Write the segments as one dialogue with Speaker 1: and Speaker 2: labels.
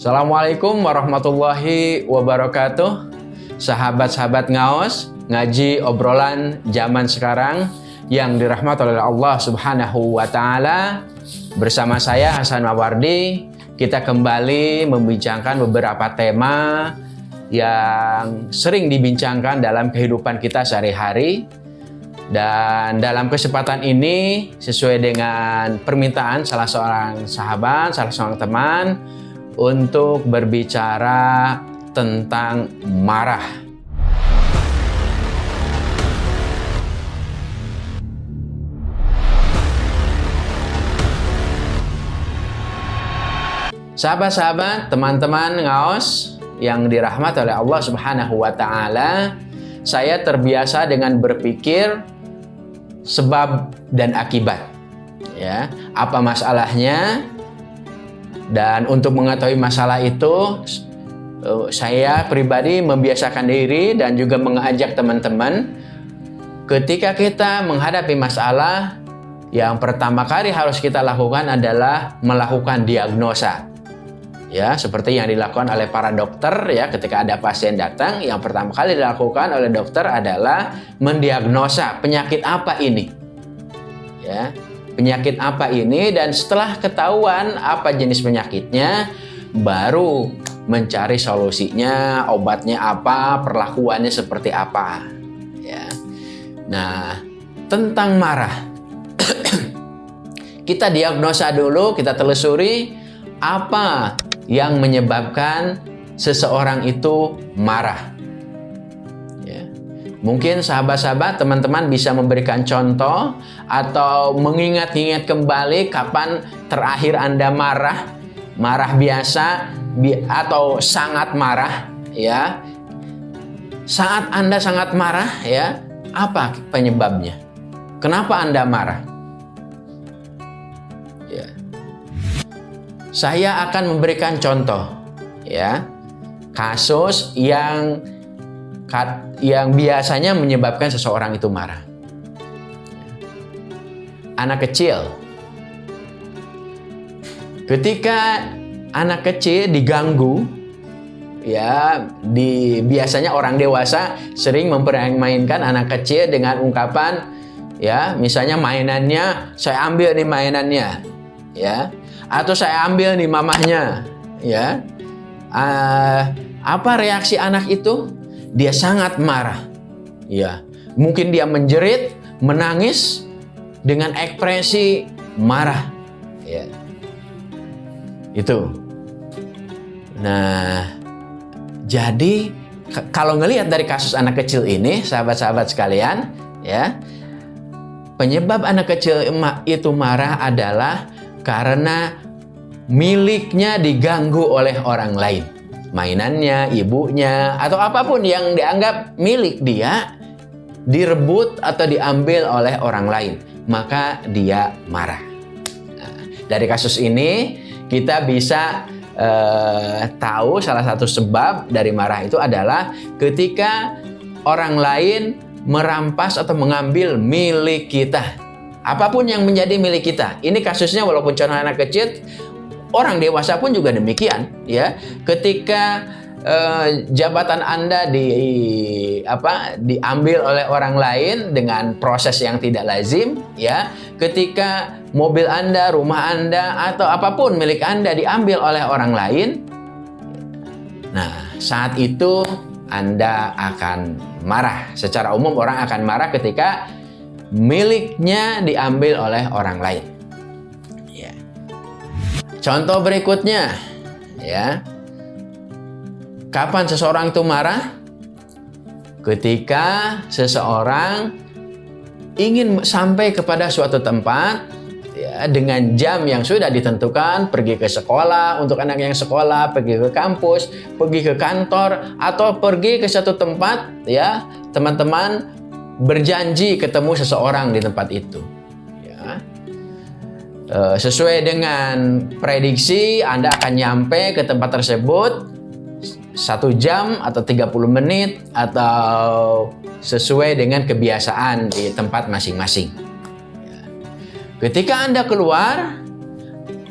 Speaker 1: Assalamualaikum warahmatullahi wabarakatuh. Sahabat-sahabat ngaos Ngaji obrolan zaman sekarang Yang dirahmati oleh Allah subhanahu wa ta'ala. Bersama saya Hasan Mawardi Kita kembali membincangkan beberapa tema Yang sering dibincangkan dalam kehidupan kita sehari-hari. Dan dalam kesempatan ini, sesuai dengan permintaan salah seorang sahabat, salah seorang teman, untuk berbicara tentang marah. Sahabat-sahabat, teman-teman ngaos yang dirahmati oleh Allah Subhanahu wa taala, saya terbiasa dengan berpikir sebab dan akibat. Ya, apa masalahnya? Dan untuk mengetahui masalah itu, eh, saya pribadi membiasakan diri dan juga mengajak teman-teman ketika kita menghadapi masalah, yang pertama kali harus kita lakukan adalah melakukan diagnosa. Ya seperti yang dilakukan oleh para dokter ya ketika ada pasien datang yang pertama kali dilakukan oleh dokter adalah mendiagnosa penyakit apa ini. Ya penyakit apa ini dan setelah ketahuan apa jenis penyakitnya baru mencari solusinya obatnya apa perlakuannya seperti apa ya nah tentang marah kita diagnosa dulu kita telusuri apa yang menyebabkan seseorang itu marah. Ya. Mungkin sahabat-sahabat, teman-teman bisa memberikan contoh atau mengingat-ingat kembali kapan terakhir Anda marah, marah biasa atau sangat marah, ya. Saat Anda sangat marah, ya, apa penyebabnya? Kenapa Anda marah? Saya akan memberikan contoh ya. Kasus yang yang biasanya menyebabkan seseorang itu marah. Anak kecil. Ketika anak kecil diganggu ya di biasanya orang dewasa sering mempermainkan anak kecil dengan ungkapan ya misalnya mainannya saya ambil nih mainannya ya atau saya ambil nih mamahnya ya uh, apa reaksi anak itu dia sangat marah. Ya mungkin dia menjerit menangis dengan ekspresi marah. Ya itu. Nah jadi kalau ngelihat dari kasus anak kecil ini sahabat-sahabat sekalian ya penyebab anak kecil itu marah adalah karena miliknya diganggu oleh orang lain. Mainannya, ibunya, atau apa pun yang dianggap milik dia direbut atau diambil oleh orang lain, maka dia marah. Nah, dari kasus ini kita bisa eh, tahu salah satu sebab dari marah itu adalah ketika orang lain merampas atau mengambil milik kita apa pun yang menjadi milik kita. Ini kasusnya walaupun contoh anak kecil, orang dewasa pun juga demikian, ya. Ketika eh, jabatan Anda di apa diambil oleh orang lain dengan proses yang tidak lazim, ya. Ketika mobil Anda, rumah Anda atau apa pun milik Anda diambil oleh orang lain, nah, saat itu Anda akan marah. Secara umum orang akan marah ketika miliknya diambil oleh orang lain. Contoh berikutnya, ya. Kapan seseorang itu marah? Ketika seseorang ingin sampai kepada suatu tempat ya, dengan jam yang sudah ditentukan, pergi ke sekolah untuk anak yang sekolah, pergi ke kampus, pergi ke kantor, atau pergi ke satu tempat, ya teman-teman berjanji ketemu seseorang di tempat itu. Ya. E, sesuai dengan prediksi, Anda akan nyampe ke tempat tersebut satu jam atau 30 menit atau sesuai dengan kebiasaan di tempat masing-masing. Ketika Anda keluar,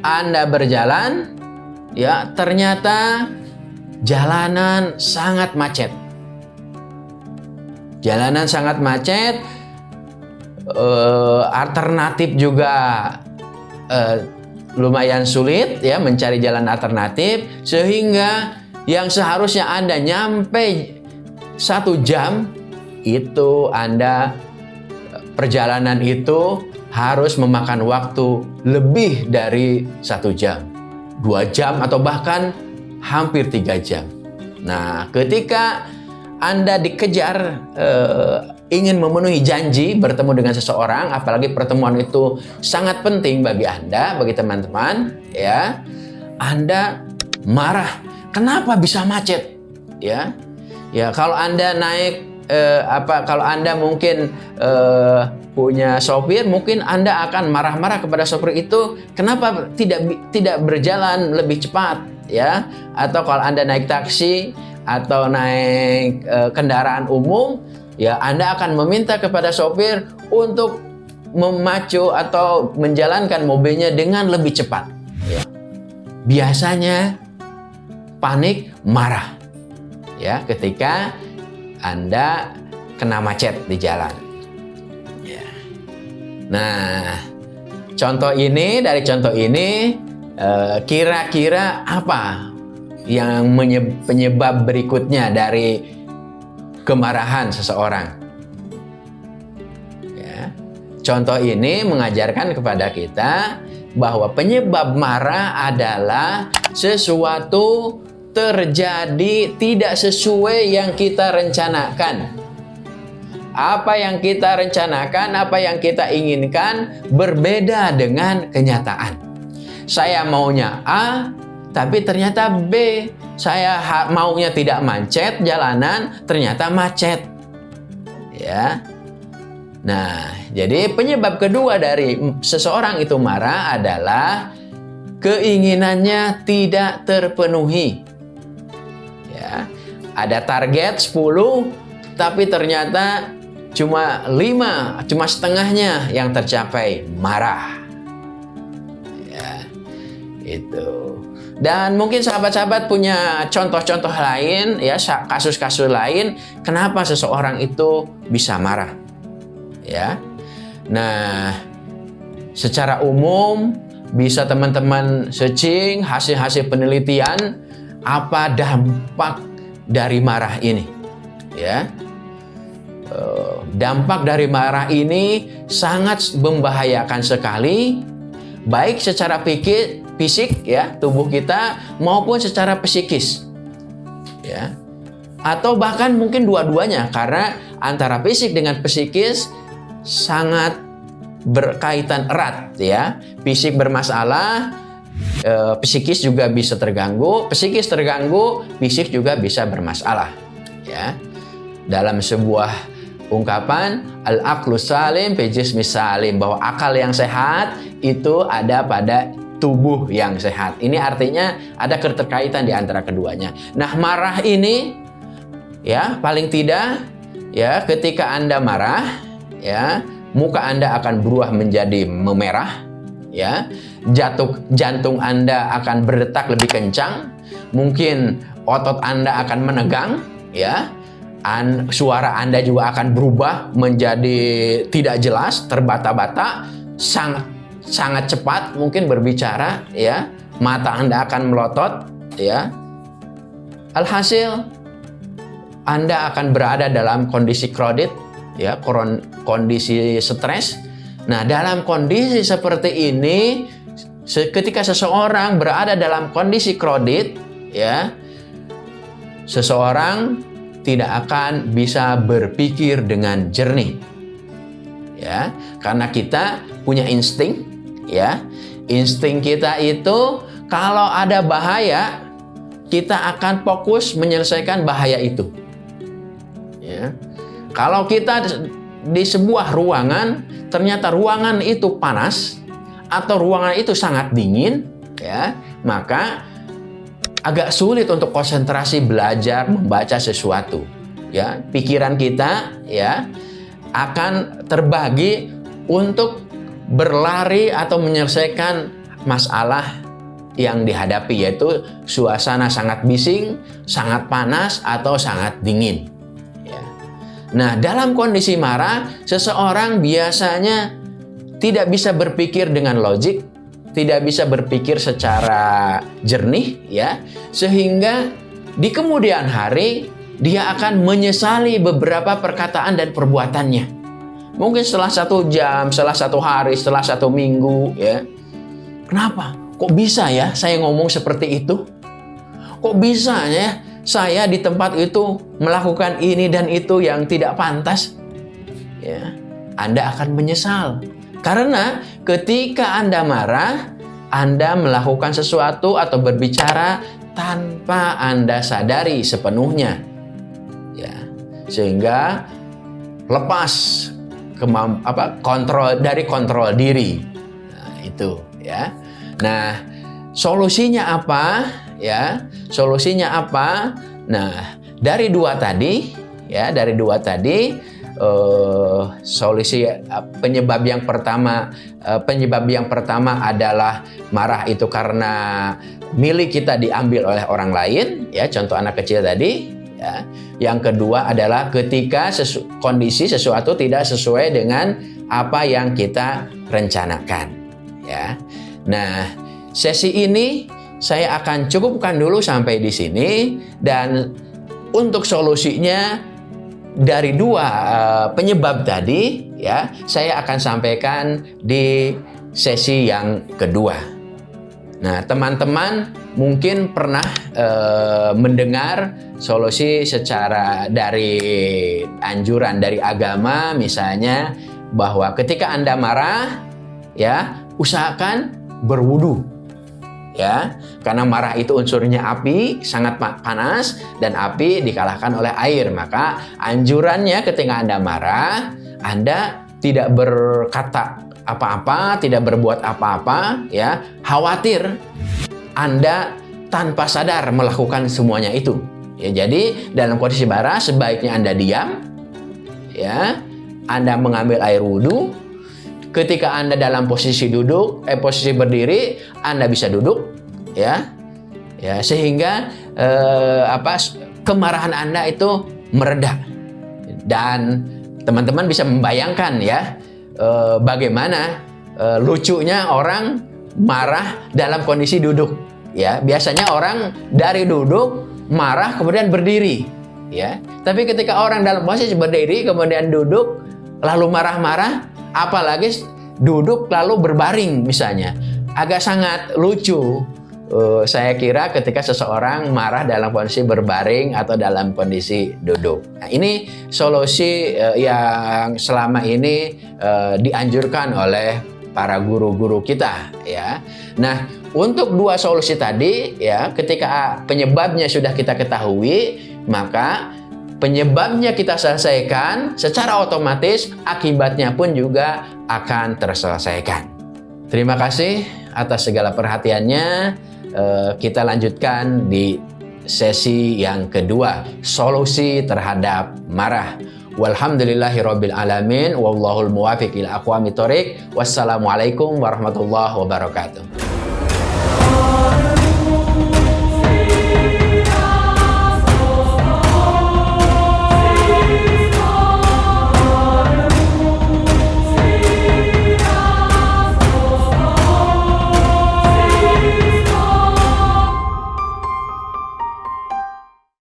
Speaker 1: Anda berjalan, ya ternyata jalanan sangat macet. Jalanan sangat macet, eh, alternatif juga eh, lumayan sulit ya mencari jalan alternatif sehingga yang seharusnya Anda nyampe satu jam itu Anda perjalanan itu harus memakan waktu lebih dari satu jam, dua jam atau bahkan hampir tiga jam. Nah, ketika Anda dikejar eh, ingin memenuhi janji bertemu dengan seseorang, apalagi pertemuan itu sangat penting bagi Anda, bagi teman-teman, ya, Anda marah. Kenapa bisa macet? Ya, ya kalau Anda naik eh, apa kalau Anda mungkin eh, punya sopir, mungkin Anda akan marah-marah kepada sopir itu, kenapa tidak tidak berjalan lebih cepat, ya? Atau kalau Anda naik taksi atau naik eh, kendaraan umum, ya Anda akan meminta kepada sopir untuk memacu atau menjalankan mobilnya dengan lebih cepat. Ya. Biasanya panik, marah, ya ketika Anda kena macet di jalan. Ya. Nah, contoh ini dari contoh ini eh, kira-kira apa yang penyebab berikutnya dari kemarahan seseorang? Ya. Contoh ini mengajarkan kepada kita bahwa penyebab marah adalah sesuatu terjadi tidak sesuai yang kita rencanakan. Apa yang kita rencanakan, apa yang kita inginkan berbeda dengan kenyataan. Saya maunya A, tapi ternyata B. Saya maunya tidak macet jalanan, ternyata macet. Ya. Nah, jadi penyebab kedua dari seseorang itu marah adalah keinginannya tidak terpenuhi ada target 10 tapi ternyata cuma 5 cuma setengahnya yang tercapai marah ya itu dan mungkin sahabat-sahabat punya contoh-contoh lain ya kasus-kasus lain kenapa seseorang itu bisa marah? Ya. Nah secara umum bisa teman-teman searching hasil-hasil penelitian apa dampak dari marah ini. Ya, eh, dampak dari marah ini sangat membahayakan sekali, baik secara pikir, fisik ya tubuh kita maupun secara psikis. Ya, atau bahkan mungkin dua-duanya karena antara fisik dengan psikis sangat berkaitan erat ya. Fisik bermasalah, e, psikis juga bisa terganggu, psikis terganggu, fisik juga bisa bermasalah. Ya, dalam sebuah ungkapan al-aqlu salim pejis misalim bahwa akal yang sehat itu ada pada tubuh yang sehat. Ini artinya ada keterkaitan di antara keduanya. Nah, marah ini ya paling tidak ya ketika Anda marah ya muka Anda akan berubah menjadi memerah ya jatuh jantung Anda akan berdetak lebih kencang mungkin otot Anda akan menegang ya An, suara Anda juga akan berubah menjadi tidak jelas terbata-bata sangat sangat cepat mungkin berbicara ya. Mata Anda akan melotot ya. Alhasil Anda akan berada dalam kondisi kredit ya kondisi stres. Nah, dalam kondisi seperti ini, ketika seseorang berada dalam kondisi kredit, ya, seseorang tidak akan bisa berpikir dengan jernih. Ya, karena kita punya insting, ya. Insting kita itu kalau ada bahaya, kita akan fokus menyelesaikan bahaya itu. Ya. Kalau kita di sebuah ruangan ternyata ruangan itu panas atau ruangan itu sangat dingin, ya, maka agak sulit untuk konsentrasi belajar membaca sesuatu. Ya, pikiran kita ya akan terbagi untuk berlari atau menyelesaikan masalah yang dihadapi yaitu suasana sangat bising, sangat panas atau sangat dingin. Ya. Nah, dalam kondisi marah, seseorang biasanya tidak bisa berpikir dengan logik, tidak bisa berpikir secara jernih, ya, sehingga di kemudian hari dia akan menyesali beberapa perkataan dan perbuatannya. Mungkin setelah satu jam, setelah satu hari, setelah satu minggu, ya. Kenapa? Kok bisa ya saya ngomong seperti itu? Kok bisa ya saya di tempat itu melakukan ini dan itu yang tidak pantas? Ya, Anda akan menyesal. Karena ketika Anda marah, Anda melakukan sesuatu atau berbicara tanpa Anda sadari sepenuhnya. Ya. Sehingga lepas apa kontrol dari kontrol diri. Nah, itu ya. Nah, solusinya apa? Ya, solusinya apa? Nah, dari dua tadi, ya, dari dua tadi, uh, solusi uh, penyebab yang pertama, uh, penyebab yang pertama adalah marah itu karena milik kita diambil oleh orang lain, ya, contoh anak kecil tadi, ya. Yang kedua adalah ketika sesu kondisi sesuatu tidak sesuai dengan apa yang kita rencanakan, ya. Nah, sesi ini saya akan cukupkan dulu sampai di sini dan untuk solusinya dari dua uh, penyebab tadi ya, saya akan sampaikan di sesi yang kedua. Nah, teman-teman mungkin pernah uh, mendengar solusi secara dari anjuran dari agama misalnya bahwa ketika Anda marah ya, usahakan berwudu ya. Karena marah itu unsurnya api sangat panas dan api dikalahkan oleh air. Maka anjurannya ketika anda marah anda tidak berkata apa-apa tidak berbuat apa-apa ya khawatir anda tanpa sadar melakukan semuanya itu. Ya jadi dalam kondisi marah sebaiknya anda diam ya anda mengambil air wudhu. Ketika Anda dalam posisi duduk, eh posisi berdiri, Anda bisa duduk, ya, ya sehingga eh, apa kemarahan Anda itu mereda dan teman-teman bisa membayangkan ya eh, bagaimana eh, lucunya orang marah dalam kondisi duduk, ya biasanya orang dari duduk marah kemudian berdiri, ya. Tapi ketika orang dalam posisi berdiri kemudian duduk lalu marah-marah apalagi duduk lalu berbaring misalnya agak sangat lucu uh, saya kira ketika seseorang marah dalam kondisi berbaring atau dalam kondisi duduk nah, ini solusi uh, yang selama ini uh, dianjurkan oleh para guru-guru kita ya nah untuk dua solusi tadi ya ketika penyebabnya sudah kita ketahui maka penyebabnya kita selesaikan, secara otomatis akibatnya pun juga akan terselesaikan. Terima kasih atas segala perhatiannya. Eh, kita lanjutkan di sesi yang kedua, solusi terhadap marah. Walhamdulillahirabbil alamin wallahul muwafiq ila aqwamit. Wassalamualaikum warahmatullahi wabarakatuh.